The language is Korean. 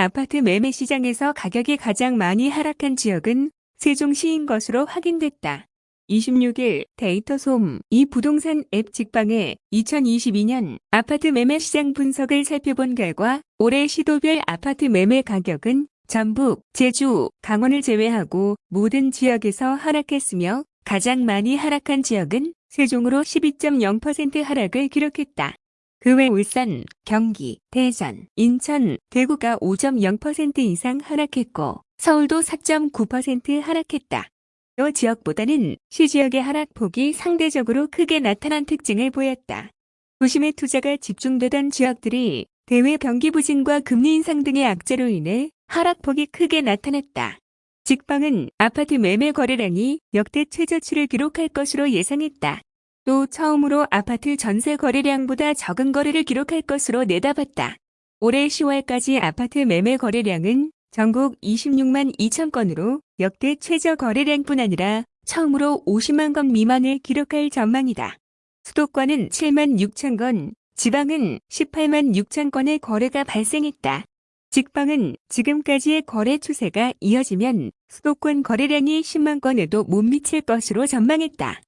아파트 매매 시장에서 가격이 가장 많이 하락한 지역은 세종시인 것으로 확인됐다. 26일 데이터 솜 이 부동산 앱 직방에 2022년 아파트 매매 시장 분석을 살펴본 결과 올해 시도별 아파트 매매 가격은 전북, 제주, 강원을 제외하고 모든 지역에서 하락했으며 가장 많이 하락한 지역은 세종으로 12.0% 하락을 기록했다. 그 외 울산, 경기, 대전, 인천, 대구가 5.0% 이상 하락했고 서울도 4.9% 하락했다. 이 지역보다는 시지역의 하락폭이 상대적으로 크게 나타난 특징을 보였다. 도심의 투자가 집중되던 지역들이 대외 경기 부진과 금리 인상 등의 악재로 인해 하락폭이 크게 나타났다. 직방은 아파트 매매 거래량이 역대 최저치를 기록할 것으로 예상했다. 또 처음으로 아파트 전세 거래량보다 적은 거래를 기록할 것으로 내다봤다. 올해 10월까지 아파트 매매 거래량은 전국 26만 2천 건으로 역대 최저 거래량뿐 아니라 처음으로 50만 건 미만을 기록할 전망이다. 수도권은 7만 6천 건, 지방은 18만 6천 건의 거래가 발생했다. 직방은 지금까지의 거래 추세가 이어지면 수도권 거래량이 10만 건에도 못 미칠 것으로 전망했다.